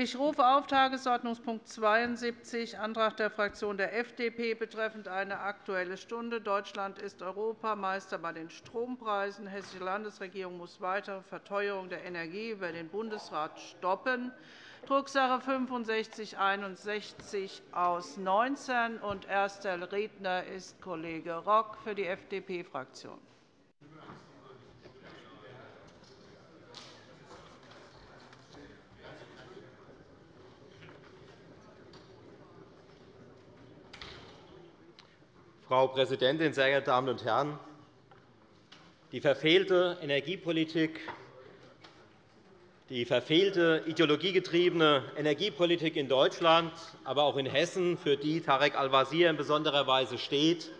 Ich rufe auf Tagesordnungspunkt 72, Antrag der Fraktion der FDP betreffend eine Aktuelle Stunde. Deutschland ist Europameister bei den Strompreisen. Die Hessische Landesregierung muss weitere Verteuerung der Energie über den Bundesrat stoppen. Drucksache 6561 aus 19. Erster Redner ist Kollege Rock für die FDP-Fraktion. Frau Präsidentin, sehr geehrte Damen und Herren! Die verfehlte Energiepolitik, die verfehlte ideologiegetriebene Energiepolitik in Deutschland, aber auch in Hessen, für die Tarek Al-Wazir in besonderer Weise steht,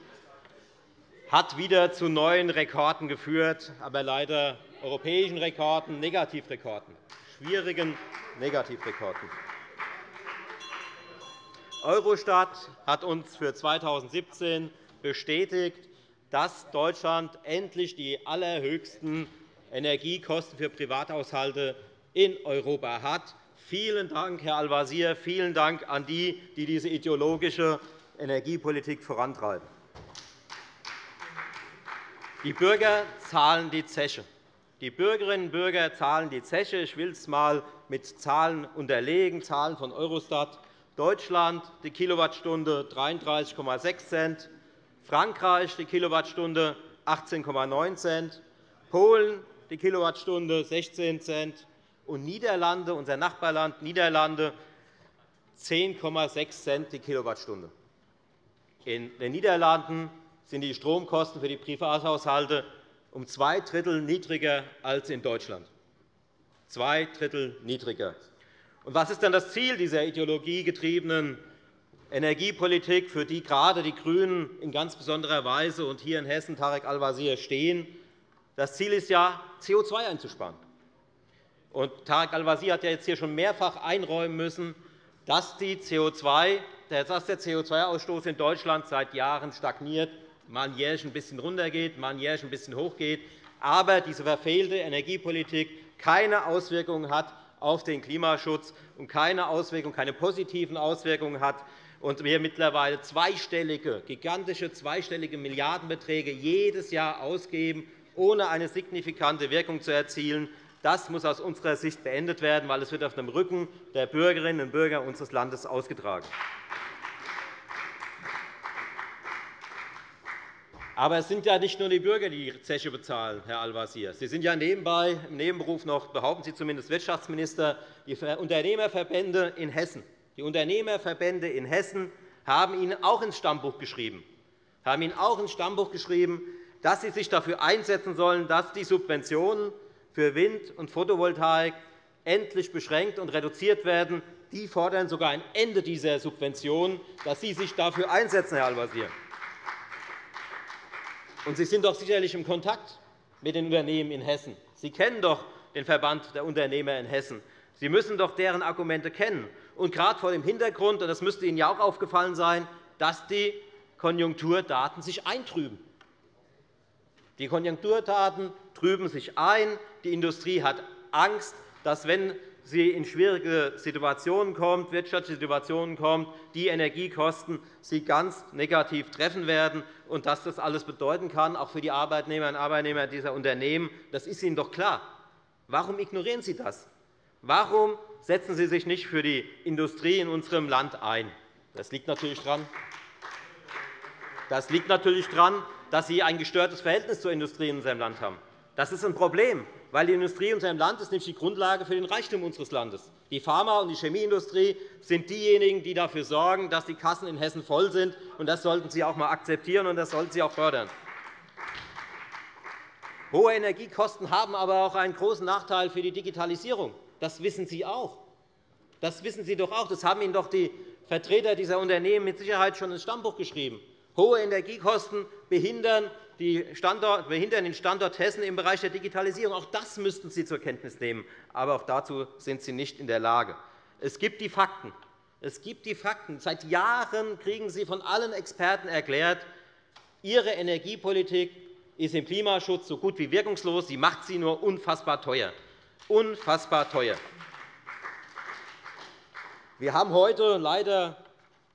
hat wieder zu neuen Rekorden geführt, aber leider europäischen Rekorden, Negativrekorden, schwierigen Negativrekorden. Eurostat hat uns für 2017 bestätigt, dass Deutschland endlich die allerhöchsten Energiekosten für Privathaushalte in Europa hat. Vielen Dank, Herr Al-Wazir. Vielen Dank an die, die diese ideologische Energiepolitik vorantreiben. Die Bürger zahlen die Zeche. Die Bürgerinnen und Bürger zahlen die Zeche. Ich will es einmal mit Zahlen unterlegen, Zahlen von Eurostat. Deutschland die Kilowattstunde 33,6 Cent, Frankreich die Kilowattstunde 18,9 Cent, Polen die Kilowattstunde 16 Cent und Niederlande, unser Nachbarland Niederlande 10,6 Cent die Kilowattstunde. In den Niederlanden sind die Stromkosten für die Privathaushalte um zwei Drittel niedriger als in Deutschland. Zwei Drittel niedriger. Was ist denn das Ziel dieser ideologiegetriebenen Energiepolitik, für die gerade die GRÜNEN in ganz besonderer Weise und hier in Hessen Tarek Al-Wazir stehen? Das Ziel ist ja, CO2 einzusparen. Und Tarek Al-Wazir hat ja jetzt hier schon mehrfach einräumen müssen, dass, die CO2, dass der CO2-Ausstoß in Deutschland seit Jahren stagniert, mal jährlich ein bisschen runtergeht, mal jährlich ein bisschen hochgeht, aber diese verfehlte Energiepolitik keine Auswirkungen hat auf den Klimaschutz und keine, Auswirkungen, keine positiven Auswirkungen hat und wir mittlerweile zweistellige, gigantische zweistellige Milliardenbeträge jedes Jahr ausgeben, ohne eine signifikante Wirkung zu erzielen. Das muss aus unserer Sicht beendet werden, weil es wird auf dem Rücken der Bürgerinnen und Bürger unseres Landes ausgetragen. Aber es sind ja nicht nur die Bürger, die die Zeche bezahlen, Herr Al-Wazir. Sie sind ja nebenbei, im Nebenberuf noch, behaupten Sie zumindest Wirtschaftsminister, die Unternehmerverbände in Hessen. Die Unternehmerverbände in Hessen haben Ihnen auch ins Stammbuch geschrieben, haben Ihnen auch ins Stammbuch geschrieben, dass Sie sich dafür einsetzen sollen, dass die Subventionen für Wind- und Photovoltaik endlich beschränkt und reduziert werden. Die fordern sogar ein Ende dieser Subventionen, dass Sie sich dafür einsetzen, Herr Al-Wazir. Und Sie sind doch sicherlich im Kontakt mit den Unternehmen in Hessen. Sie kennen doch den Verband der Unternehmer in Hessen. Sie müssen doch deren Argumente kennen. Und gerade vor dem Hintergrund, und das müsste Ihnen ja auch aufgefallen sein, dass die Konjunkturdaten sich eintrüben. Die Konjunkturdaten trüben sich ein. Die Industrie hat Angst, dass, wenn sie in schwierige Situationen kommt, wirtschaftliche Situationen kommt, die Energiekosten sie ganz negativ treffen werden. Und dass das alles bedeuten kann, auch für die Arbeitnehmerinnen und Arbeitnehmer dieser Unternehmen, das ist Ihnen doch klar. Warum ignorieren Sie das? Warum setzen Sie sich nicht für die Industrie in unserem Land ein? Das liegt natürlich daran, das liegt natürlich daran dass Sie ein gestörtes Verhältnis zur Industrie in unserem Land haben. Das ist ein Problem weil die Industrie in unserem Land ist nämlich die Grundlage für den Reichtum unseres Landes. Die Pharma- und die Chemieindustrie sind diejenigen, die dafür sorgen, dass die Kassen in Hessen voll sind. Das sollten Sie auch einmal akzeptieren, und das sollten Sie auch fördern. Hohe Energiekosten haben aber auch einen großen Nachteil für die Digitalisierung. Das wissen Sie auch. Das wissen Sie doch auch. Das haben Ihnen doch die Vertreter dieser Unternehmen mit Sicherheit schon ins Stammbuch geschrieben. Hohe Energiekosten behindern wir hindern den Standort Hessen im Bereich der Digitalisierung. Auch das müssten Sie zur Kenntnis nehmen. Aber auch dazu sind Sie nicht in der Lage. Es gibt die Fakten. Es gibt die Fakten. Seit Jahren kriegen Sie von allen Experten erklärt, Ihre Energiepolitik ist im Klimaschutz so gut wie wirkungslos. Sie macht sie nur unfassbar teuer. Unfassbar teuer. Wir haben heute leider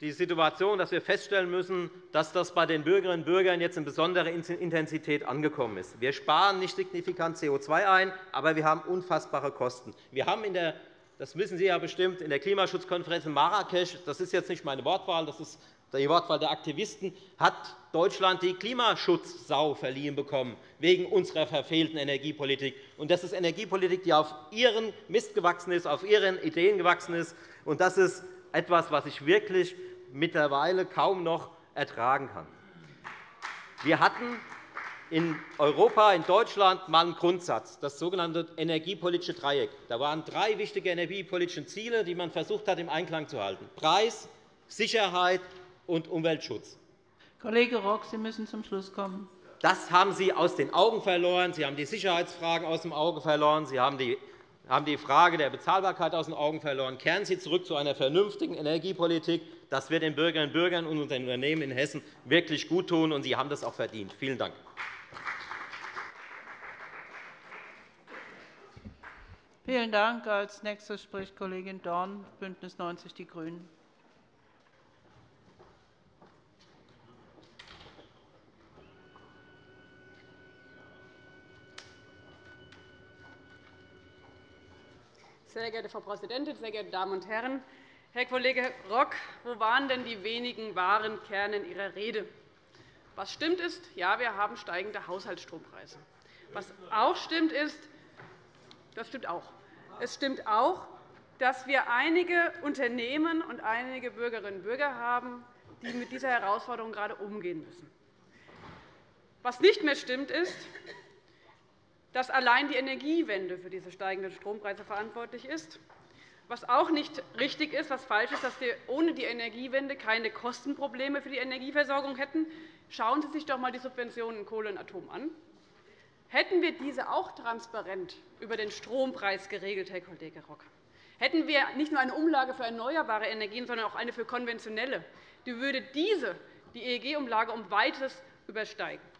die Situation, dass wir feststellen müssen, dass das bei den Bürgerinnen und Bürgern jetzt in besonderer Intensität angekommen ist. Wir sparen nicht signifikant CO2 ein, aber wir haben unfassbare Kosten. Wir haben in der das wissen Sie ja bestimmt, in der Klimaschutzkonferenz in Marrakesch, das ist jetzt nicht meine Wortwahl, das ist die Wortwahl der Aktivisten, hat Deutschland die Klimaschutzsau verliehen bekommen, wegen unserer verfehlten Energiepolitik. Das ist Energiepolitik, die auf Ihren Mist gewachsen ist, auf Ihren Ideen gewachsen ist. das ist etwas, was ich wirklich mittlerweile kaum noch ertragen kann. Wir hatten in Europa, in Deutschland einmal einen Grundsatz, das sogenannte energiepolitische Dreieck. Da waren drei wichtige energiepolitische Ziele, die man versucht hat, im Einklang zu halten. Preis, Sicherheit und Umweltschutz. Kollege Rock, Sie müssen zum Schluss kommen. Das haben Sie aus den Augen verloren. Sie haben die Sicherheitsfragen aus dem Auge verloren. Sie haben die haben die Frage der Bezahlbarkeit aus den Augen verloren. Kehren Sie zurück zu einer vernünftigen Energiepolitik. Das wird den Bürgerinnen und Bürgern und den Unternehmen in Hessen wirklich guttun, und Sie haben das auch verdient. Vielen Dank. Vielen Dank. Als nächste spricht Kollegin Dorn, BÜNDNIS 90 die GRÜNEN. Sehr geehrte Frau Präsidentin, sehr geehrte Damen und Herren! Herr Kollege Rock, wo waren denn die wenigen wahren Kerne in Ihrer Rede? Was stimmt ist, ja, wir haben steigende Haushaltsstrompreise. Was auch stimmt ist, das stimmt auch. Es stimmt auch, dass wir einige Unternehmen und einige Bürgerinnen und Bürger haben, die mit dieser Herausforderung gerade umgehen müssen. Was nicht mehr stimmt, ist, dass allein die Energiewende für diese steigenden Strompreise verantwortlich ist. Was auch nicht richtig ist, was falsch ist, dass wir ohne die Energiewende keine Kostenprobleme für die Energieversorgung hätten. Schauen Sie sich doch einmal die Subventionen in Kohle und Atom an. Hätten wir diese auch transparent über den Strompreis geregelt, Herr Kollege Rock, hätten wir nicht nur eine Umlage für erneuerbare Energien, sondern auch eine für konventionelle, die würde diese die EEG-Umlage um Weites übersteigen.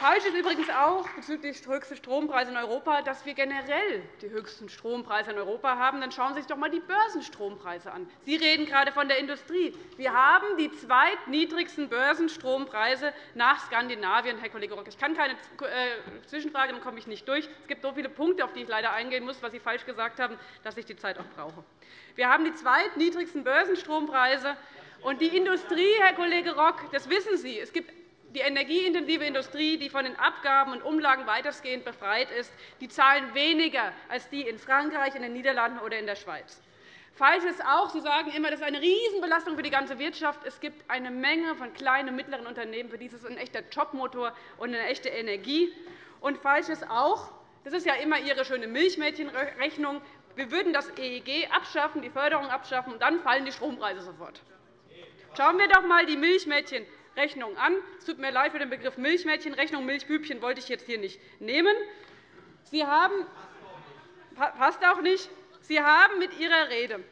Falsch ist übrigens auch bezüglich der höchsten Strompreise in Europa, dass wir generell die höchsten Strompreise in Europa haben. Dann schauen Sie sich doch einmal die Börsenstrompreise an. Sie reden gerade von der Industrie. Wir haben die zweitniedrigsten Börsenstrompreise nach Skandinavien, Herr Kollege Rock. Ich kann keine äh, Zwischenfrage, dann komme ich nicht durch. Es gibt so viele Punkte, auf die ich leider eingehen muss, was Sie falsch gesagt haben, dass ich die Zeit auch brauche. Wir haben die zweitniedrigsten Börsenstrompreise. Und die Industrie, Herr Kollege Rock, das wissen Sie. Es gibt die energieintensive Industrie, die von den Abgaben und Umlagen weitestgehend befreit ist, die zahlen weniger als die in Frankreich, in den Niederlanden oder in der Schweiz. Falsch ist auch, Sie sagen immer, das ist eine Riesenbelastung für die ganze Wirtschaft. Es gibt eine Menge von kleinen und mittleren Unternehmen, für die ist es ein echter Jobmotor und eine echte Energie. Und falsch ist auch, das ist ja immer Ihre schöne Milchmädchenrechnung, wir würden das EEG abschaffen, die Förderung abschaffen, und dann fallen die Strompreise sofort. Schauen wir doch einmal die Milchmädchen Rechnung an. Es tut mir leid für den Begriff Milchmädchenrechnung. Milchbübchen wollte ich jetzt hier nicht nehmen. Sie haben, passt auch nicht. Sie haben mit Ihrer Rede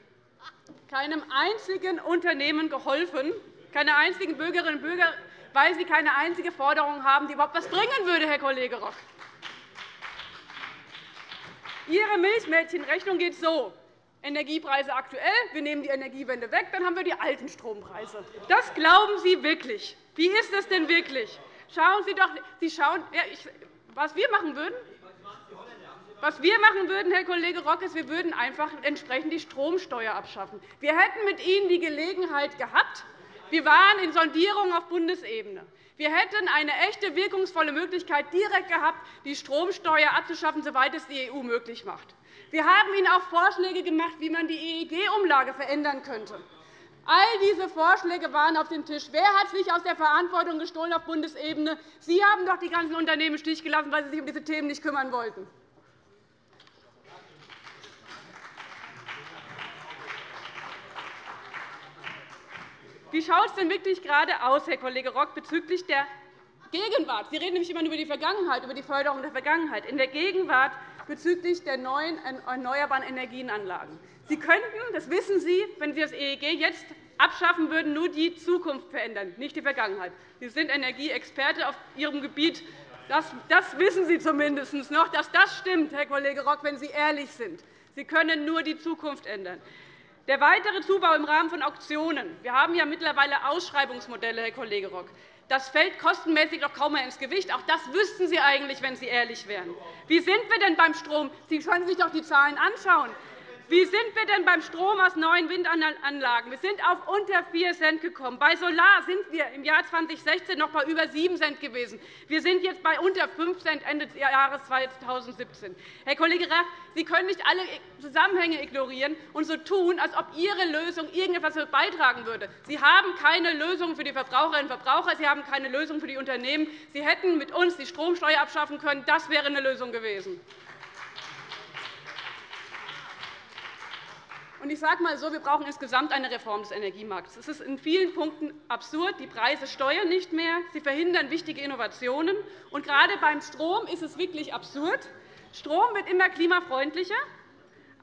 keinem einzigen Unternehmen geholfen, keine einzigen Bürgerinnen und Bürger, weil Sie keine einzige Forderung haben, die überhaupt etwas bringen würde, Herr Kollege Rock. Ihre Milchmädchenrechnung geht so. Energiepreise aktuell, wir nehmen die Energiewende weg, dann haben wir die alten Strompreise. Das glauben Sie wirklich. Wie ist das denn wirklich? Schauen Sie doch, Sie schauen, ja, ich, was wir machen würden, was wir machen würden, Herr Kollege Rock, ist, wir würden einfach entsprechend die Stromsteuer abschaffen. Wir hätten mit Ihnen die Gelegenheit gehabt. Wir waren in Sondierungen auf Bundesebene. Wir hätten eine echte wirkungsvolle Möglichkeit direkt gehabt, die Stromsteuer abzuschaffen, soweit es die EU möglich macht. Wir haben Ihnen auch Vorschläge gemacht, wie man die EEG-Umlage verändern könnte. All diese Vorschläge waren auf dem Tisch. Wer hat sich aus der Verantwortung gestohlen auf Bundesebene? Sie haben doch die ganzen Unternehmen im Stich gelassen, weil Sie sich um diese Themen nicht kümmern wollten. Wie schaut es denn wirklich gerade aus, Herr Kollege Rock, bezüglich der Gegenwart? Sie reden nämlich immer über die Vergangenheit, über die Förderung der Vergangenheit. In der Gegenwart bezüglich der neuen erneuerbaren Energienanlagen. Sie könnten, das wissen Sie, wenn Sie das EEG jetzt abschaffen würden, nur die Zukunft verändern, nicht die Vergangenheit. Sie sind Energieexperte auf Ihrem Gebiet. Das, das wissen Sie zumindest noch, dass das stimmt, Herr Kollege Rock, wenn Sie ehrlich sind. Sie können nur die Zukunft ändern. Der weitere Zubau im Rahmen von Auktionen. Wir haben ja mittlerweile Ausschreibungsmodelle, Herr Kollege Rock. Das fällt kostenmäßig doch kaum mehr ins Gewicht. Auch das wüssten Sie eigentlich, wenn Sie ehrlich wären. Wie sind wir denn beim Strom? Sie können sich doch die Zahlen anschauen. Wie sind wir denn beim Strom aus neuen Windanlagen? Wir sind auf unter 4 Cent gekommen. Bei Solar sind wir im Jahr 2016 noch bei über 7 Cent gewesen. Wir sind jetzt bei unter 5 Cent Ende des Jahres 2017. Herr Kollege Raff, Sie können nicht alle Zusammenhänge ignorieren und so tun, als ob Ihre Lösung irgendetwas beitragen würde. Sie haben keine Lösung für die Verbraucherinnen und Verbraucher. Sie haben keine Lösung für die Unternehmen. Sie hätten mit uns die Stromsteuer abschaffen können. Das wäre eine Lösung gewesen. Ich sage mal so, wir brauchen insgesamt eine Reform des Energiemarkts. Es ist in vielen Punkten absurd. Die Preise steuern nicht mehr. Sie verhindern wichtige Innovationen. Und gerade beim Strom ist es wirklich absurd. Strom wird immer klimafreundlicher,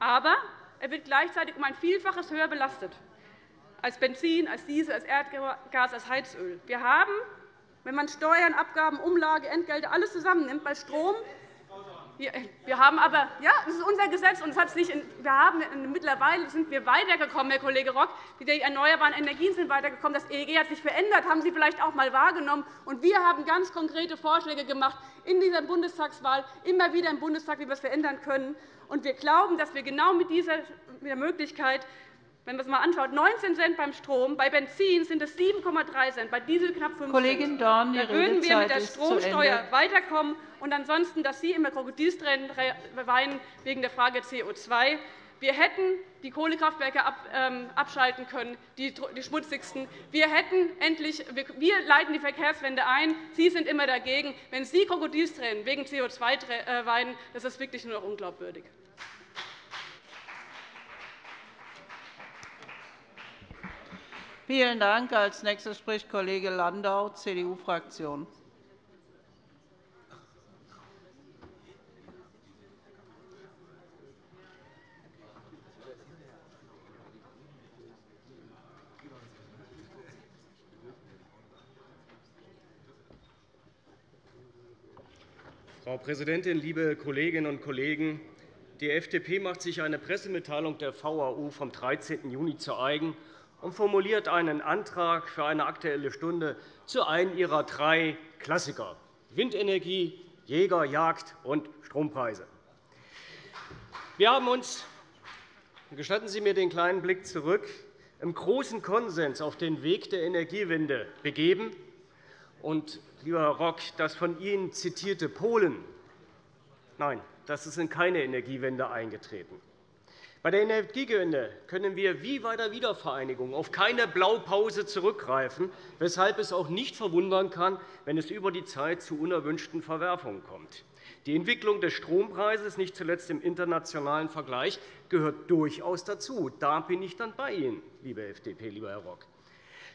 aber er wird gleichzeitig um ein Vielfaches höher belastet als Benzin, als Diesel, als Erdgas, als Heizöl. Wir haben, wenn man Steuern, Abgaben, Umlage, Entgelte alles zusammennimmt, bei Strom wir haben aber, ja, das ist unser Gesetz, und das nicht, wir haben, mittlerweile sind wir weitergekommen, Herr Kollege Rock. Die erneuerbaren Energien sind weitergekommen. Das EEG hat sich verändert, haben Sie vielleicht auch einmal wahrgenommen. Und wir haben ganz konkrete Vorschläge gemacht in dieser Bundestagswahl, immer wieder im Bundestag, wie wir es verändern können. Und wir glauben, dass wir genau mit dieser Möglichkeit wenn man es einmal anschaut, 19 Cent beim Strom, bei Benzin sind es 7,3 Cent, bei Diesel knapp 5 Kollegin Dorn, Da würden wir mit der Stromsteuer weiterkommen. Und ansonsten, dass Sie immer Krokodilstränen weinen wegen der Frage CO2. Wir hätten die Kohlekraftwerke ähm, abschalten können, die schmutzigsten. Wir, hätten endlich, wir leiten die Verkehrswende ein. Sie sind immer dagegen. Wenn Sie Krokodilstränen wegen CO2 äh, weinen, das ist wirklich nur noch unglaubwürdig. Vielen Dank. Als nächster spricht Kollege Landau, CDU-Fraktion. Frau Präsidentin, liebe Kolleginnen und Kollegen! Die FDP macht sich eine Pressemitteilung der VAU vom 13. Juni zu eigen und formuliert einen Antrag für eine Aktuelle Stunde zu einem ihrer drei Klassiker Windenergie, Jäger, Jagd und Strompreise. Wir haben uns gestatten Sie mir den kleinen Blick zurück im großen Konsens auf den Weg der Energiewende begeben. Und, lieber Herr Rock, das von Ihnen zitierte Polen, nein, das ist in keine Energiewende eingetreten. Bei der Energiewende können wir wie bei der Wiedervereinigung auf keine Blaupause zurückgreifen, weshalb es auch nicht verwundern kann, wenn es über die Zeit zu unerwünschten Verwerfungen kommt. Die Entwicklung des Strompreises, nicht zuletzt im internationalen Vergleich, gehört durchaus dazu. Da bin ich dann bei Ihnen, liebe FDP, lieber Herr Rock.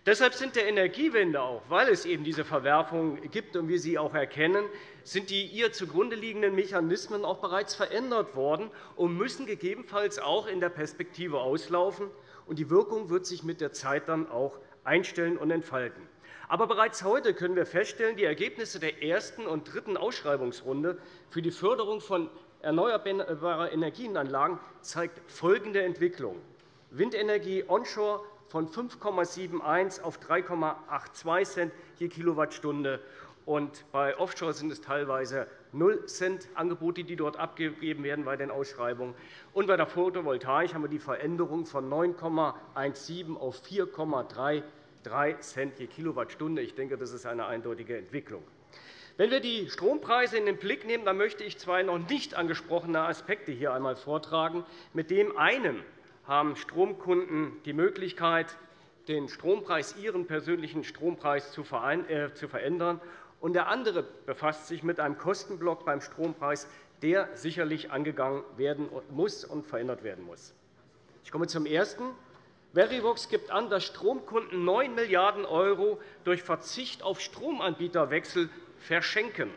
Deshalb sind der Energiewende auch, weil es eben diese Verwerfungen gibt und wir sie auch erkennen, sind die ihr zugrunde liegenden Mechanismen auch bereits verändert worden und müssen gegebenenfalls auch in der Perspektive auslaufen. Und die Wirkung wird sich mit der Zeit dann auch einstellen und entfalten. Aber bereits heute können wir feststellen, die Ergebnisse der ersten und dritten Ausschreibungsrunde für die Förderung von erneuerbaren Energienanlagen zeigen folgende Entwicklung. Windenergie onshore von 5,71 auf 3,82 Cent je Kilowattstunde. Und bei Offshore sind es teilweise 0 Cent Angebote, die dort abgegeben werden bei den Ausschreibungen. Und bei der Photovoltaik haben wir die Veränderung von 9,17 auf 4,33 Cent je Kilowattstunde. Ich denke, das ist eine eindeutige Entwicklung. Wenn wir die Strompreise in den Blick nehmen, dann möchte ich zwei noch nicht angesprochene Aspekte hier einmal vortragen. Mit dem einen haben Stromkunden die Möglichkeit, den Strompreis, ihren persönlichen Strompreis zu äh, verändern. Und der andere befasst sich mit einem Kostenblock beim Strompreis, der sicherlich angegangen werden muss und verändert werden muss. Ich komme zum Ersten. Verivox gibt an, dass Stromkunden 9 Milliarden € durch Verzicht auf Stromanbieterwechsel verschenken.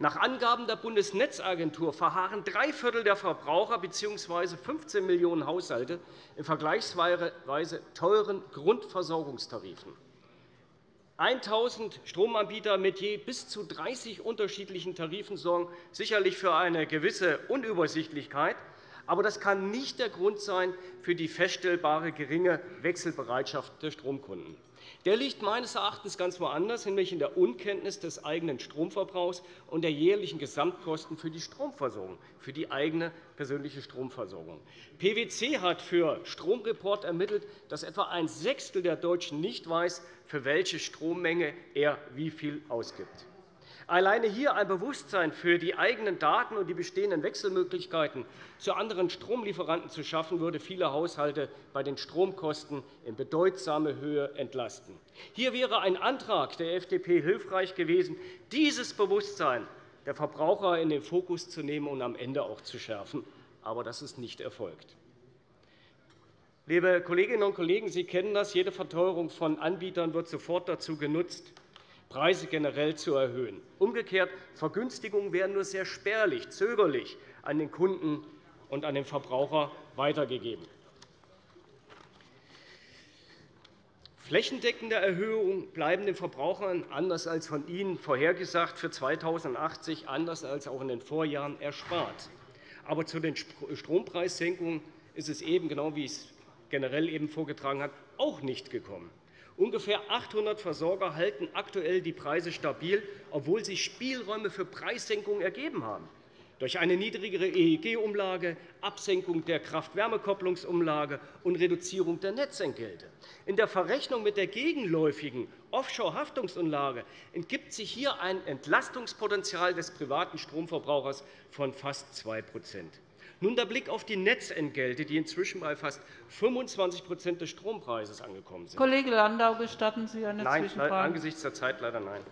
Nach Angaben der Bundesnetzagentur verharren drei Viertel der Verbraucher bzw. 15 Millionen Haushalte in vergleichsweise teuren Grundversorgungstarifen. 1.000 Stromanbieter mit je bis zu 30 unterschiedlichen Tarifen sorgen sicherlich für eine gewisse Unübersichtlichkeit. Aber das kann nicht der Grund sein für die feststellbare geringe Wechselbereitschaft der Stromkunden. Der liegt meines Erachtens ganz woanders, nämlich in der Unkenntnis des eigenen Stromverbrauchs und der jährlichen Gesamtkosten für die Stromversorgung, für die eigene persönliche Stromversorgung. PwC hat für Stromreport ermittelt, dass etwa ein Sechstel der Deutschen nicht weiß, für welche Strommenge er wie viel ausgibt. Alleine hier ein Bewusstsein für die eigenen Daten und die bestehenden Wechselmöglichkeiten zu anderen Stromlieferanten zu schaffen, würde viele Haushalte bei den Stromkosten in bedeutsame Höhe entlasten. Hier wäre ein Antrag der FDP hilfreich gewesen, dieses Bewusstsein der Verbraucher in den Fokus zu nehmen und am Ende auch zu schärfen. Aber das ist nicht erfolgt. Liebe Kolleginnen und Kollegen, Sie kennen das. Jede Verteuerung von Anbietern wird sofort dazu genutzt, Preise generell zu erhöhen. Umgekehrt, Vergünstigungen werden nur sehr spärlich, zögerlich an den Kunden und an den Verbraucher weitergegeben. Flächendeckende Erhöhungen bleiben den Verbrauchern, anders als von Ihnen vorhergesagt, für 2080 anders als auch in den Vorjahren erspart. Aber zu den Strompreissenkungen ist es eben, genau wie ich es generell eben vorgetragen habe, auch nicht gekommen. Ungefähr 800 Versorger halten aktuell die Preise stabil, obwohl sich Spielräume für Preissenkungen ergeben haben. Durch eine niedrigere EEG-Umlage, Absenkung der Kraft-Wärme-Kopplungsumlage und Reduzierung der Netzentgelte. In der Verrechnung mit der gegenläufigen Offshore-Haftungsumlage entgibt sich hier ein Entlastungspotenzial des privaten Stromverbrauchers von fast 2 nun der Blick auf die Netzentgelte, die inzwischen bei fast 25% des Strompreises angekommen sind. Kollege Landau, gestatten Sie eine nein, Zwischenfrage? Nein, angesichts der Zeit leider nein.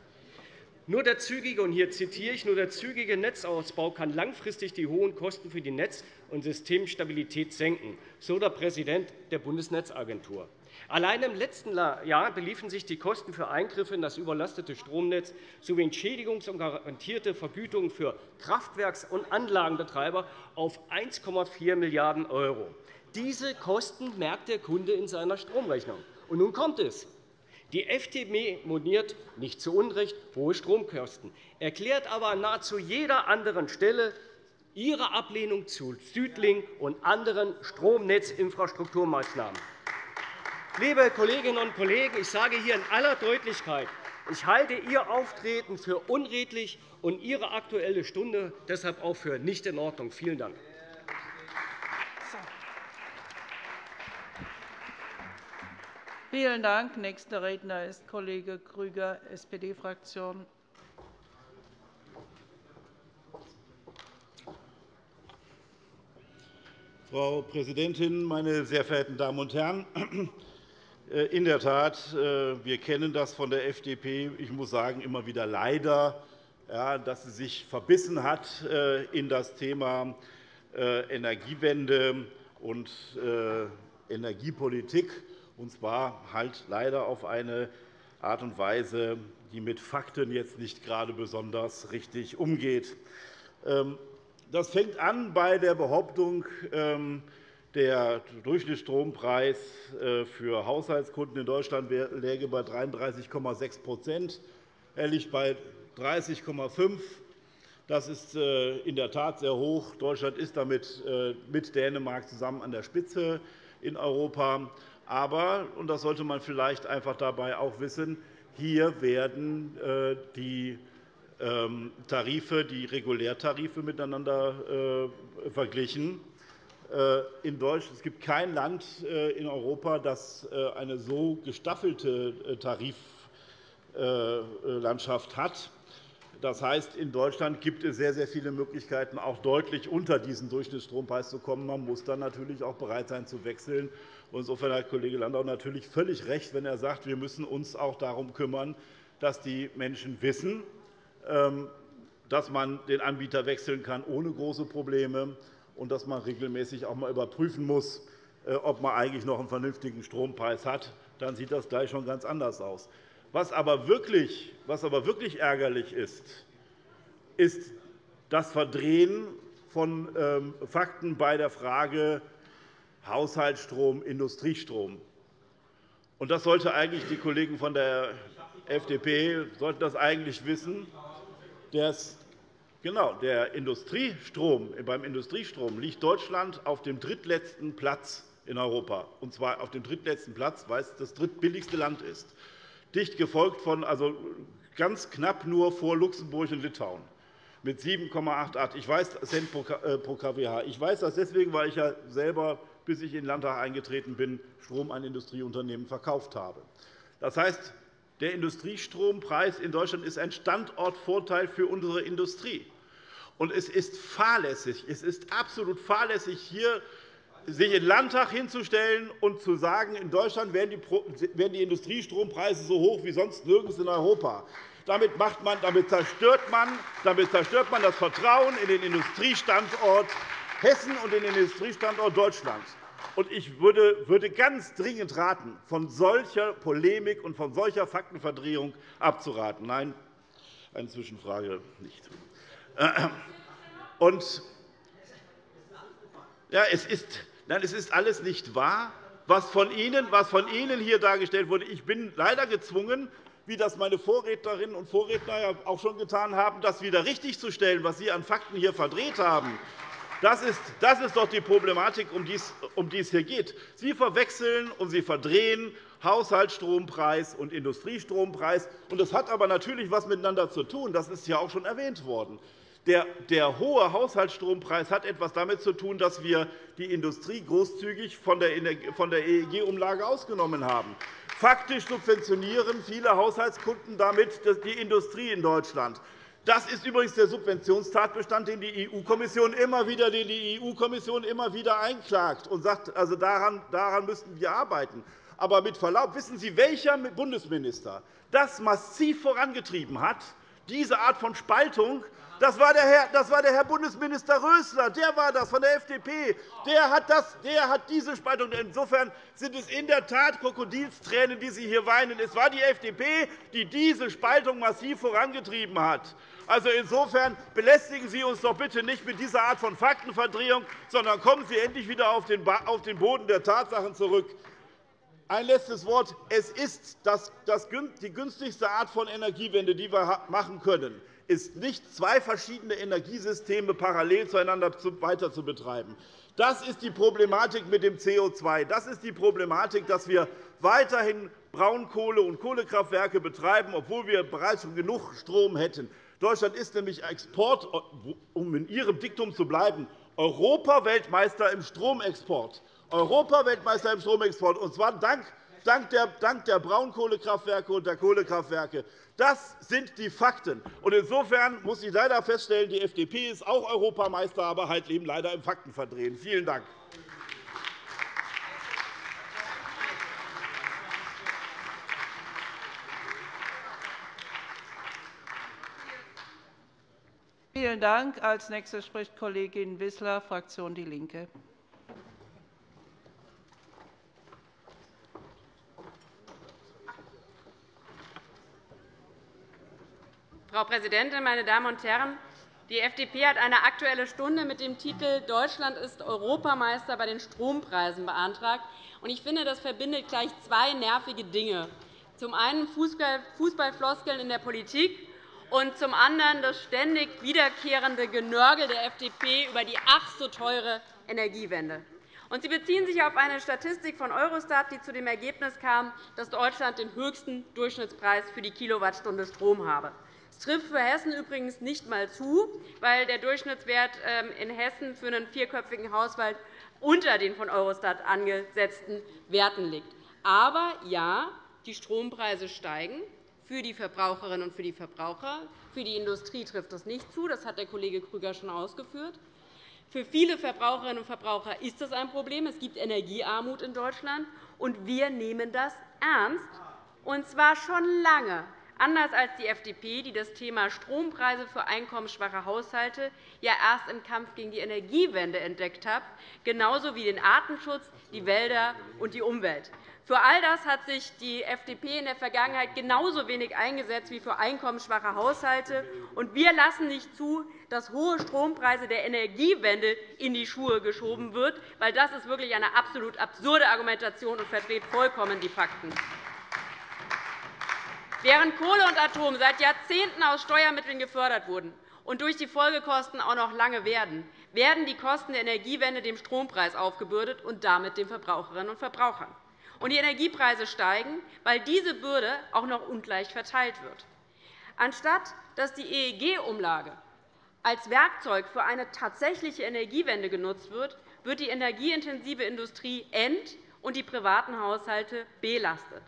Nur der zügige, und hier zitiere ich, nur der zügige Netzausbau kann langfristig die hohen Kosten für die Netz- und Systemstabilität senken, so der Präsident der Bundesnetzagentur. Allein im letzten Jahr beliefen sich die Kosten für Eingriffe in das überlastete Stromnetz sowie Entschädigungs- und garantierte Vergütungen für Kraftwerks- und Anlagenbetreiber auf 1,4 Milliarden €. Diese Kosten merkt der Kunde in seiner Stromrechnung. Und nun kommt es. Die FDP moniert nicht zu Unrecht hohe Stromkosten, erklärt aber an nahezu jeder anderen Stelle ihre Ablehnung zu Südling und anderen Stromnetzinfrastrukturmaßnahmen. Liebe Kolleginnen und Kollegen, ich sage hier in aller Deutlichkeit, ich halte Ihr Auftreten für unredlich und Ihre Aktuelle Stunde deshalb auch für nicht in Ordnung. Vielen Dank. Vielen Dank. Nächster Redner ist Kollege Grüger, SPD-Fraktion. Frau Präsidentin, meine sehr verehrten Damen und Herren! Äh, in der Tat, äh, wir kennen das von der FDP. Ich muss sagen, immer wieder leider, dass sie sich verbissen hat äh, in das Thema Energiewende und Energiepolitik, und zwar halt leider auf eine Art und Weise, die mit Fakten jetzt nicht gerade besonders richtig umgeht. Ähm, das fängt an bei der Behauptung, ähm, der Durchschnittsstrompreis äh, für Haushaltskunden in Deutschland läge bei 33,6% Er liegt bei 30,5 Das ist äh, in der Tat sehr hoch. Deutschland ist damit äh, mit Dänemark zusammen an der Spitze in Europa. Aber, und das sollte man vielleicht einfach dabei auch wissen, hier werden die ähm, Tarife, die Regulärtarife miteinander verglichen. Äh, in Deutschland. Es gibt kein Land äh, in Europa, das äh, eine so gestaffelte Tariflandschaft hat. Das heißt, in Deutschland gibt es sehr, sehr viele Möglichkeiten, auch deutlich unter diesen Durchschnittsstrompreis zu kommen. Man muss dann natürlich auch bereit sein, zu wechseln. Insofern hat Kollege Landau natürlich völlig recht, wenn er sagt, wir müssen uns auch darum kümmern, dass die Menschen wissen, ähm, dass man den Anbieter wechseln kann ohne große Probleme und dass man regelmäßig auch einmal überprüfen muss, äh, ob man eigentlich noch einen vernünftigen Strompreis hat. Dann sieht das gleich schon ganz anders aus. Was aber wirklich, was aber wirklich ärgerlich ist, ist das Verdrehen von ähm, Fakten bei der Frage Haushaltsstrom, Industriestrom. Und das sollte eigentlich die Kollegen von der FDP sollten das eigentlich wissen. Das Genau, der Industriestrom, beim Industriestrom liegt Deutschland auf dem drittletzten Platz in Europa, und zwar auf dem drittletzten Platz, weil es das drittbilligste Land ist, dicht gefolgt von, also ganz knapp nur vor Luxemburg und Litauen mit 7,88 ich weiß, Cent pro kWh. Äh, ich weiß das deswegen, weil ich ja selber, bis ich in den Landtag eingetreten bin, Strom an Industrieunternehmen verkauft habe. Das heißt, der Industriestrompreis in Deutschland ist ein Standortvorteil für unsere Industrie. Und es ist fahrlässig, es ist absolut fahrlässig, hier sich in den Landtag hinzustellen und zu sagen, in Deutschland wären die Industriestrompreise so hoch wie sonst nirgends in Europa. Damit, macht man, damit, zerstört man, damit zerstört man das Vertrauen in den Industriestandort Hessen und in den Industriestandort Deutschland. Ich würde ganz dringend raten, von solcher Polemik und von solcher Faktenverdrehung abzuraten. Nein, eine Zwischenfrage nicht. Und, ja, es, ist, nein, es ist alles nicht wahr, was von, Ihnen, was von Ihnen hier dargestellt wurde. Ich bin leider gezwungen, wie das meine Vorrednerinnen und Vorredner ja auch schon getan haben, das wieder richtigzustellen, was Sie an Fakten hier verdreht haben. Das ist, das ist doch die Problematik, um die, um die es hier geht. Sie verwechseln und Sie verdrehen Haushaltsstrompreis und Industriestrompreis. Das hat aber natürlich etwas miteinander zu tun. Das ist ja auch schon erwähnt worden. Der, hohe Haushaltsstrompreis hat etwas damit zu tun, dass wir die Industrie großzügig von der EEG-Umlage ausgenommen haben. Faktisch subventionieren viele Haushaltskunden damit die Industrie in Deutschland. Das ist übrigens der Subventionstatbestand, den die EU-Kommission immer wieder, die EU-Kommission immer wieder einklagt und sagt, also daran, daran müssten wir arbeiten. Aber mit Verlaub, wissen Sie, welcher Bundesminister das massiv vorangetrieben hat, diese Art von Spaltung das war, der Herr, das war der Herr Bundesminister Rösler, der war das von der FDP. Der hat, das, der hat diese Spaltung. Insofern sind es in der Tat Krokodilstränen, die Sie hier weinen. Es war die FDP, die diese Spaltung massiv vorangetrieben hat. Also insofern belästigen Sie uns doch bitte nicht mit dieser Art von Faktenverdrehung, sondern kommen Sie endlich wieder auf den Boden der Tatsachen zurück. Ein letztes Wort. Es ist die günstigste Art von Energiewende, die wir machen können ist nicht, zwei verschiedene Energiesysteme parallel zueinander weiter zu betreiben. Das ist die Problematik mit dem CO2. Das ist die Problematik, dass wir weiterhin Braunkohle- und Kohlekraftwerke betreiben, obwohl wir bereits schon genug Strom hätten. Deutschland ist nämlich Export, um in Ihrem Diktum zu bleiben, Europaweltmeister im Stromexport. Europaweltmeister im Stromexport, und zwar dank dank der Braunkohlekraftwerke und der Kohlekraftwerke. Das sind die Fakten. Insofern muss ich leider feststellen, die FDP ist auch Europameister, aber halt eben leider im Faktenverdrehen. Vielen Dank. Vielen Dank. Als nächste spricht Kollegin Wissler, Fraktion DIE LINKE. Frau Präsidentin, meine Damen und Herren! Die FDP hat eine Aktuelle Stunde mit dem Titel Deutschland ist Europameister bei den Strompreisen beantragt. Ich finde, das verbindet gleich zwei nervige Dinge. Zum einen Fußballfloskeln in der Politik und zum anderen das ständig wiederkehrende Genörgel der FDP über die ach so teure Energiewende. Sie beziehen sich auf eine Statistik von Eurostat, die zu dem Ergebnis kam, dass Deutschland den höchsten Durchschnittspreis für die Kilowattstunde Strom habe. Das trifft für Hessen übrigens nicht einmal zu, weil der Durchschnittswert ähm, in Hessen für einen vierköpfigen Haushalt unter den von Eurostat angesetzten Werten liegt. Aber ja, die Strompreise steigen für die Verbraucherinnen und für die Verbraucher. Für die Industrie trifft das nicht zu. Das hat der Kollege Krüger schon ausgeführt. Für viele Verbraucherinnen und Verbraucher ist das ein Problem. Es gibt Energiearmut in Deutschland, und wir nehmen das ernst, und zwar schon lange. Anders als die FDP, die das Thema Strompreise für einkommensschwache Haushalte ja erst im Kampf gegen die Energiewende entdeckt hat, genauso wie den Artenschutz, die Wälder und die Umwelt. Für all das hat sich die FDP in der Vergangenheit genauso wenig eingesetzt wie für einkommensschwache Haushalte. Und wir lassen nicht zu, dass hohe Strompreise der Energiewende in die Schuhe geschoben wird, weil das ist wirklich eine absolut absurde Argumentation und verdreht vollkommen die Fakten. Während Kohle und Atom seit Jahrzehnten aus Steuermitteln gefördert wurden und durch die Folgekosten auch noch lange werden, werden die Kosten der Energiewende dem Strompreis aufgebürdet und damit den Verbraucherinnen und Verbrauchern. Und die Energiepreise steigen, weil diese Bürde auch noch ungleich verteilt wird. Anstatt dass die EEG-Umlage als Werkzeug für eine tatsächliche Energiewende genutzt wird, wird die energieintensive Industrie ent- und die privaten Haushalte belastet.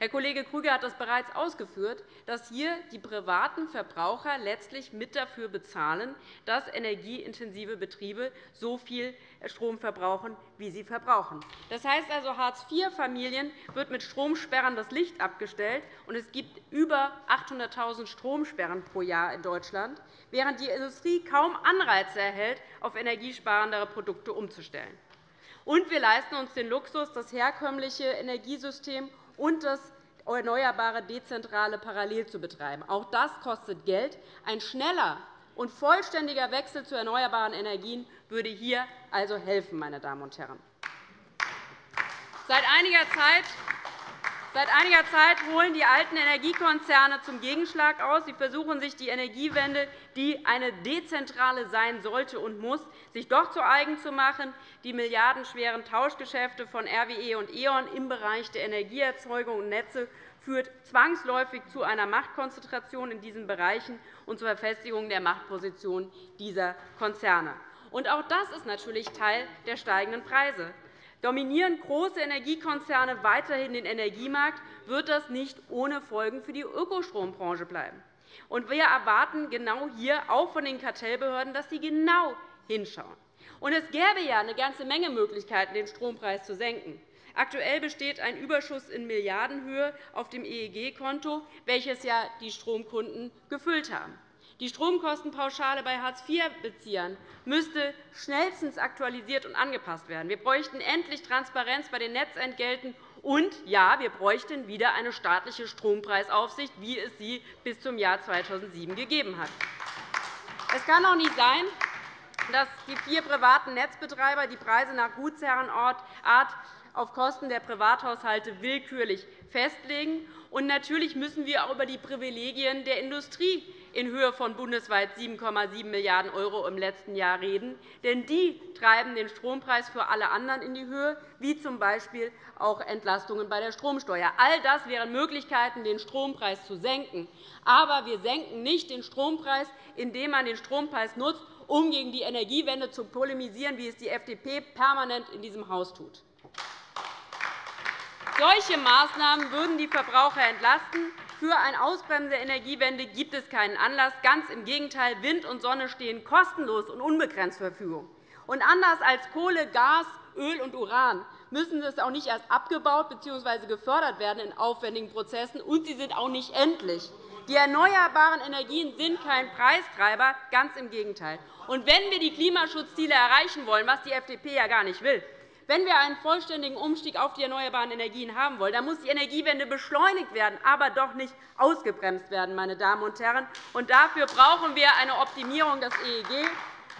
Herr Kollege Krüger hat das bereits ausgeführt, dass hier die privaten Verbraucher letztlich mit dafür bezahlen, dass energieintensive Betriebe so viel Strom verbrauchen, wie sie verbrauchen. Das heißt also, Hartz-IV-Familien wird mit Stromsperren das Licht abgestellt, und es gibt über 800.000 Stromsperren pro Jahr in Deutschland, während die Industrie kaum Anreize erhält, auf energiesparendere Produkte umzustellen. Und wir leisten uns den Luxus, das herkömmliche Energiesystem und das erneuerbare Dezentrale parallel zu betreiben. Auch das kostet Geld. Ein schneller und vollständiger Wechsel zu erneuerbaren Energien würde hier also helfen. Meine Damen und Herren. Seit einiger Zeit Seit einiger Zeit holen die alten Energiekonzerne zum Gegenschlag aus. Sie versuchen sich die Energiewende, die eine dezentrale sein sollte und muss, sich doch zu eigen zu machen. Die milliardenschweren Tauschgeschäfte von RWE und E.ON im Bereich der Energieerzeugung und Netze führt zwangsläufig zu einer Machtkonzentration in diesen Bereichen und zur Verfestigung der Machtposition dieser Konzerne. auch das ist natürlich Teil der steigenden Preise. Dominieren große Energiekonzerne weiterhin den Energiemarkt, wird das nicht ohne Folgen für die Ökostrombranche bleiben. Und wir erwarten genau hier auch von den Kartellbehörden, dass sie genau hinschauen. Und es gäbe ja eine ganze Menge Möglichkeiten, den Strompreis zu senken. Aktuell besteht ein Überschuss in Milliardenhöhe auf dem EEG-Konto, welches ja die Stromkunden gefüllt haben. Die Stromkostenpauschale bei Hartz-IV-Beziehern müsste schnellstens aktualisiert und angepasst werden. Wir bräuchten endlich Transparenz bei den Netzentgelten. Und ja, wir bräuchten wieder eine staatliche Strompreisaufsicht, wie es sie bis zum Jahr 2007 gegeben hat. Es kann auch nicht sein, dass die vier privaten Netzbetreiber die Preise nach Gutsherrenart auf Kosten der Privathaushalte willkürlich festlegen. Und natürlich müssen wir auch über die Privilegien der Industrie in Höhe von bundesweit 7,7 Milliarden € im letzten Jahr reden. Denn die treiben den Strompreis für alle anderen in die Höhe, wie z. B. auch Entlastungen bei der Stromsteuer. All das wären Möglichkeiten, den Strompreis zu senken. Aber wir senken nicht den Strompreis, indem man den Strompreis nutzt, um gegen die Energiewende zu polemisieren, wie es die FDP permanent in diesem Haus tut. Solche Maßnahmen würden die Verbraucher entlasten. Für ein Ausbremsen der Energiewende gibt es keinen Anlass. Ganz im Gegenteil. Wind und Sonne stehen kostenlos und unbegrenzt zur Verfügung. Und anders als Kohle, Gas, Öl und Uran müssen sie auch nicht erst abgebaut bzw. gefördert werden in aufwendigen Prozessen, und sie sind auch nicht endlich. Die erneuerbaren Energien sind kein Preistreiber, ganz im Gegenteil. Und wenn wir die Klimaschutzziele erreichen wollen, was die FDP ja gar nicht will, wenn wir einen vollständigen Umstieg auf die erneuerbaren Energien haben wollen, dann muss die Energiewende beschleunigt werden, aber doch nicht ausgebremst werden. Meine Damen und Herren. Und dafür brauchen wir eine Optimierung des EEG.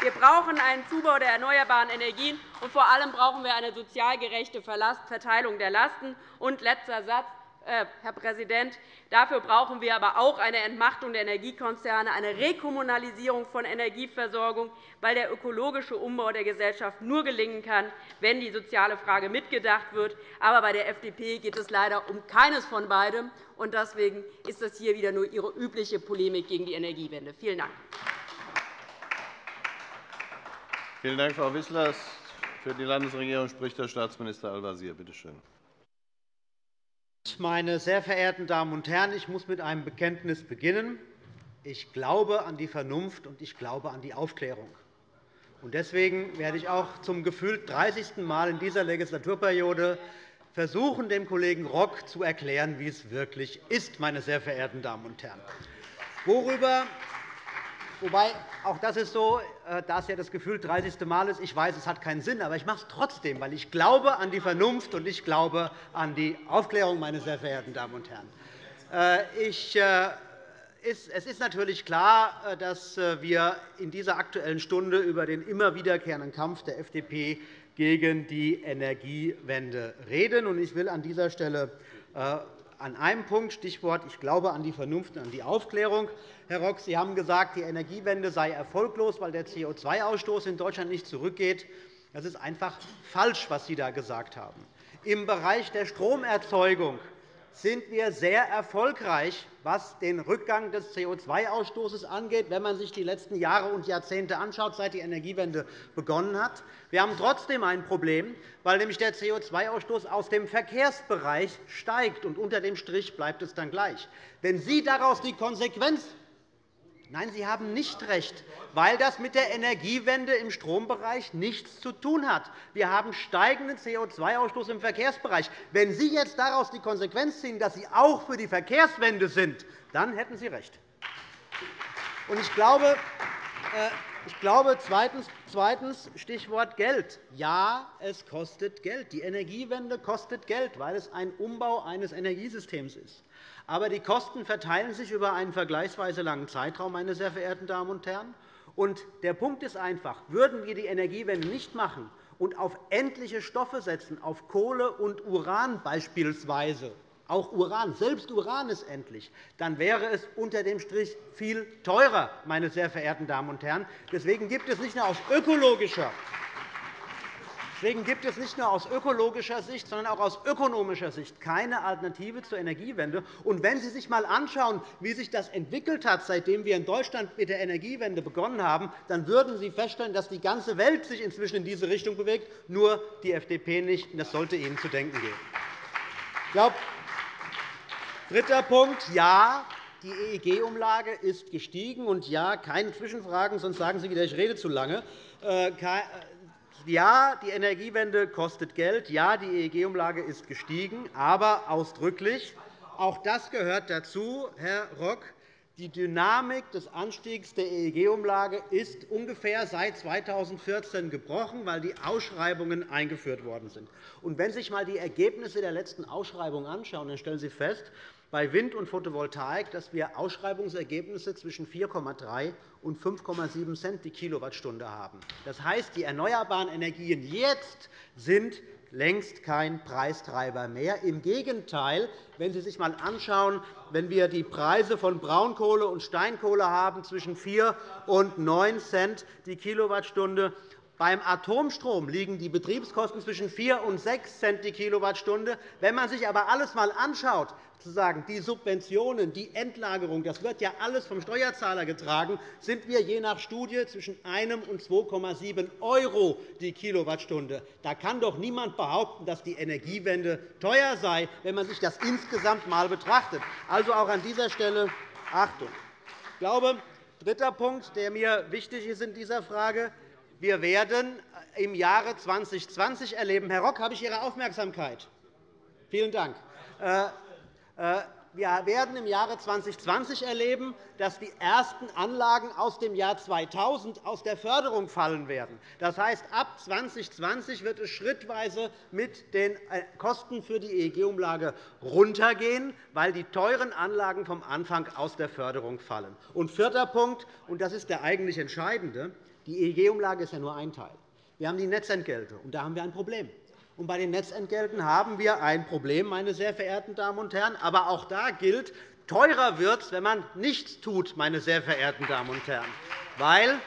Wir brauchen einen Zubau der erneuerbaren Energien, und vor allem brauchen wir eine sozial gerechte Verteilung der Lasten. Und letzter Satz. Äh, Herr Präsident. Dafür brauchen wir aber auch eine Entmachtung der Energiekonzerne, eine Rekommunalisierung von Energieversorgung, weil der ökologische Umbau der Gesellschaft nur gelingen kann, wenn die soziale Frage mitgedacht wird. Aber bei der FDP geht es leider um keines von beidem. und Deswegen ist das hier wieder nur Ihre übliche Polemik gegen die Energiewende. Vielen Dank. Vielen Dank, Frau Wissler. Für die Landesregierung spricht Herr Staatsminister Al-Wazir. Bitte schön. Meine sehr verehrten Damen und Herren, ich muss mit einem Bekenntnis beginnen. Ich glaube an die Vernunft und ich glaube an die Aufklärung. Deswegen werde ich auch zum gefühlt 30. Mal in dieser Legislaturperiode versuchen, dem Kollegen Rock zu erklären, wie es wirklich ist, meine sehr verehrten Damen und Herren. Worüber Wobei, auch das ist so, äh, da es ja das Gefühl 30. Mal ist. Ich weiß, es hat keinen Sinn, aber ich mache es trotzdem, weil ich glaube an die Vernunft und ich glaube an die Aufklärung, meine sehr verehrten Damen und Herren. Äh, ich, äh, es ist natürlich klar, dass wir in dieser Aktuellen Stunde über den immer wiederkehrenden Kampf der FDP gegen die Energiewende reden. Ich will an dieser Stelle an einem Punkt, Stichwort ich glaube an die Vernunft und an die Aufklärung. Herr Rock, Sie haben gesagt, die Energiewende sei erfolglos, weil der CO2-Ausstoß in Deutschland nicht zurückgeht. Das ist einfach falsch, was Sie da gesagt haben. Im Bereich der Stromerzeugung sind wir sehr erfolgreich, was den Rückgang des CO2-Ausstoßes angeht, wenn man sich die letzten Jahre und Jahrzehnte anschaut, seit die Energiewende begonnen hat. Wir haben trotzdem ein Problem, weil nämlich der CO2-Ausstoß aus dem Verkehrsbereich steigt, und unter dem Strich bleibt es dann gleich. Wenn Sie daraus die Konsequenz Nein, Sie haben nicht recht, weil das mit der Energiewende im Strombereich nichts zu tun hat. Wir haben steigenden CO2-Ausstoß im Verkehrsbereich. Wenn Sie jetzt daraus die Konsequenz ziehen, dass Sie auch für die Verkehrswende sind, dann hätten Sie recht. Ich glaube, äh, ich glaube zweitens, Stichwort Geld. Ja, es kostet Geld. Die Energiewende kostet Geld, weil es ein Umbau eines Energiesystems ist. Aber die Kosten verteilen sich über einen vergleichsweise langen Zeitraum, meine sehr verehrten Damen und Herren. Und der Punkt ist einfach, würden wir die Energiewende nicht machen und auf endliche Stoffe setzen, auf Kohle und Uran beispielsweise, auch Uran, selbst Uran ist endlich, dann wäre es unter dem Strich viel teurer, meine sehr verehrten Damen und Herren. Deswegen gibt es nicht nur aus ökologischer Deswegen gibt es nicht nur aus ökologischer Sicht, sondern auch aus ökonomischer Sicht keine Alternative zur Energiewende. Und wenn Sie sich einmal anschauen, wie sich das entwickelt hat, seitdem wir in Deutschland mit der Energiewende begonnen haben, dann würden Sie feststellen, dass die ganze Welt sich inzwischen in diese Richtung bewegt, nur die FDP nicht. Das sollte Ihnen zu denken geben. Dritter Punkt. Ja, die EEG-Umlage ist gestiegen. Und ja, keine Zwischenfragen, sonst sagen Sie wieder, ich rede zu lange. Ja, die Energiewende kostet Geld. Ja, die EEG-Umlage ist gestiegen, aber ausdrücklich. Auch das gehört dazu, Herr Rock. Die Dynamik des Anstiegs der EEG-Umlage ist ungefähr seit 2014 gebrochen, weil die Ausschreibungen eingeführt worden sind. wenn Sie sich einmal die Ergebnisse der letzten Ausschreibung anschauen, dann stellen Sie fest, bei Wind- und Photovoltaik, dass wir Ausschreibungsergebnisse zwischen 4,3 und 5,7 Cent die Kilowattstunde haben. Das heißt, die erneuerbaren Energien jetzt sind längst kein Preistreiber mehr. Im Gegenteil, wenn Sie sich einmal anschauen, wenn wir die Preise von Braunkohle und Steinkohle haben zwischen 4 und 9 Cent die Kilowattstunde, beim Atomstrom liegen die Betriebskosten zwischen 4 und 6 Cent die Kilowattstunde. Wenn man sich aber alles einmal anschaut, sozusagen die Subventionen, die Endlagerung, das wird ja alles vom Steuerzahler getragen, sind wir je nach Studie zwischen 1 und 2,7 € die Kilowattstunde. Da kann doch niemand behaupten, dass die Energiewende teuer sei, wenn man sich das insgesamt einmal betrachtet. Also auch an dieser Stelle Achtung. Ich glaube, dritter Punkt, der mir wichtig ist in dieser Frage, wir werden im Jahre 2020 erleben, Herr Rock, habe ich Ihre Aufmerksamkeit. Vielen Dank. Äh, wir werden im Jahre 2020 erleben, dass die ersten Anlagen aus dem Jahr 2000 aus der Förderung fallen werden. Das heißt, ab 2020 wird es schrittweise mit den äh, Kosten für die EEG-Umlage runtergehen, weil die teuren Anlagen vom Anfang aus der Förderung fallen. Und vierter Punkt, und das ist der eigentlich entscheidende, die EEG-Umlage ist ja nur ein Teil. Wir haben die Netzentgelte, und da haben wir ein Problem. Und bei den Netzentgelten haben wir ein Problem, meine sehr verehrten Damen und Herren. Aber auch da gilt, teurer wird es, wenn man nichts tut, meine sehr verehrten Damen und Herren, weil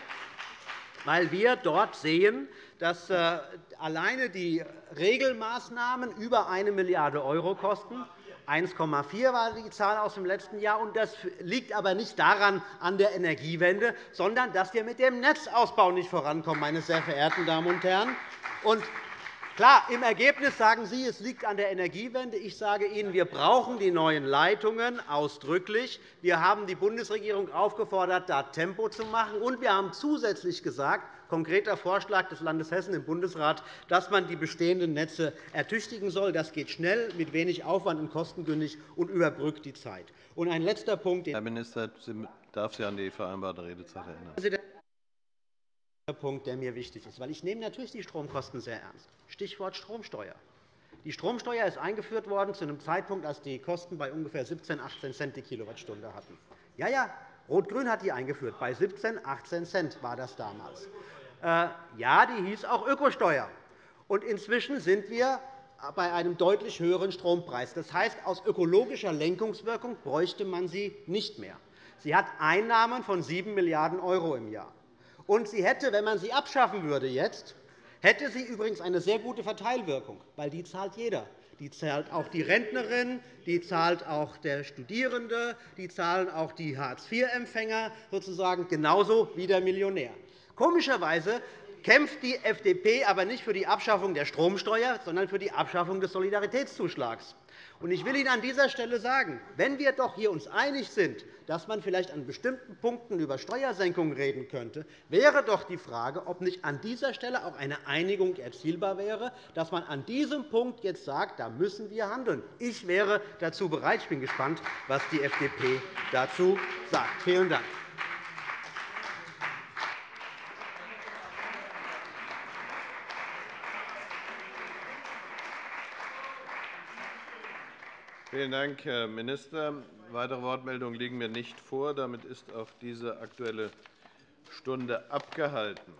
weil wir dort sehen, dass äh, alleine die Regelmaßnahmen über 1 Milliarde € kosten. 1,4 war die Zahl aus dem letzten Jahr. Das liegt aber nicht daran an der Energiewende, sondern dass wir mit dem Netzausbau nicht vorankommen, meine sehr verehrten Damen und Herren. Klar, im Ergebnis sagen Sie, es liegt an der Energiewende. Ich sage Ihnen, wir brauchen die neuen Leitungen ausdrücklich. Wir haben die Bundesregierung aufgefordert, da Tempo zu machen. Und wir haben zusätzlich gesagt, konkreter Vorschlag des Landes Hessen im Bundesrat, dass man die bestehenden Netze ertüchtigen soll. Das geht schnell, mit wenig Aufwand und kostengünstig und überbrückt die Zeit. Und ein letzter Punkt. Herr Minister, ich darf Sie an die vereinbarte Redezeit erinnern. Punkt, der mir wichtig ist. Weil ich nehme natürlich die Stromkosten sehr ernst. Stichwort Stromsteuer. Die Stromsteuer ist eingeführt worden zu einem Zeitpunkt, als die Kosten bei ungefähr 17, 18 Cent die Kilowattstunde hatten. Ja, ja, Rot-Grün hat die eingeführt. Bei 17, 18 Cent war das damals. Äh, ja, die hieß auch Ökosteuer. Und inzwischen sind wir bei einem deutlich höheren Strompreis. Das heißt, aus ökologischer Lenkungswirkung bräuchte man sie nicht mehr. Sie hat Einnahmen von 7 Milliarden € im Jahr. Und sie hätte, wenn man sie abschaffen würde jetzt, hätte sie übrigens eine sehr gute Verteilwirkung, weil die zahlt jeder. Die zahlt auch die Rentnerin, die zahlt auch der Studierende, die zahlen auch die Hartz-IV-Empfänger sozusagen genauso wie der Millionär. Komischerweise kämpft die FDP aber nicht für die Abschaffung der Stromsteuer, sondern für die Abschaffung des Solidaritätszuschlags. Ich will Ihnen an dieser Stelle sagen, wenn wir doch hier uns einig sind, dass man vielleicht an bestimmten Punkten über Steuersenkungen reden könnte, wäre doch die Frage, ob nicht an dieser Stelle auch eine Einigung erzielbar wäre, dass man an diesem Punkt jetzt sagt, da müssen wir handeln. Ich wäre dazu bereit. Ich bin gespannt, was die FDP dazu sagt. Vielen Dank. Vielen Dank, Herr Minister. Weitere Wortmeldungen liegen mir nicht vor. Damit ist auch diese Aktuelle Stunde abgehalten.